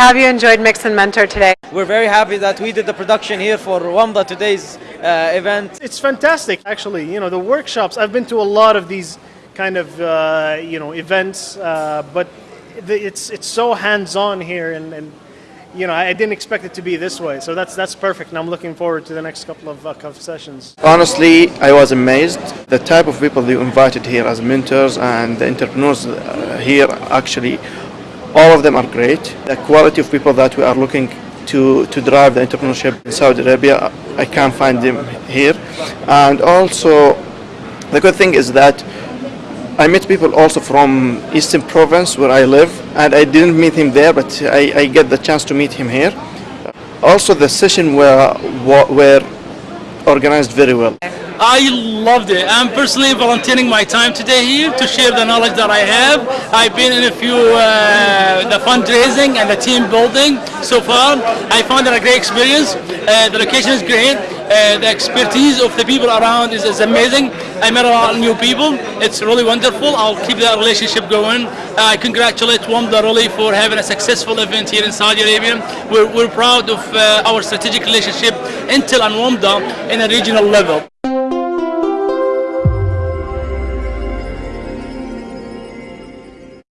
Have you enjoyed Mix and Mentor today? We're very happy that we did the production here for Wamda today's uh, event. It's fantastic, actually. You know, the workshops. I've been to a lot of these kind of uh, you know events, uh, but the, it's it's so hands-on here, and, and you know, I didn't expect it to be this way. So that's that's perfect, and I'm looking forward to the next couple of, uh, of sessions. Honestly, I was amazed. The type of people you invited here as mentors and the entrepreneurs uh, here actually, all of them are great. The quality of people that we are looking to, to drive the entrepreneurship in Saudi Arabia, I can't find them here. And also, the good thing is that I met people also from Eastern Province where I live, and I didn't meet him there, but I, I get the chance to meet him here. Also, the session were were organized very well. I loved it. I'm personally volunteering my time today here to share the knowledge that I have. I've been in a few uh, the fundraising and the team building so far. I found it a great experience. Uh, the location is great. Uh, the expertise of the people around is, is amazing. I met a lot of new people. It's really wonderful. I'll keep that relationship going. I congratulate Wamda really for having a successful event here in Saudi Arabia. We're, we're proud of uh, our strategic relationship Intel and Wamda in a regional level.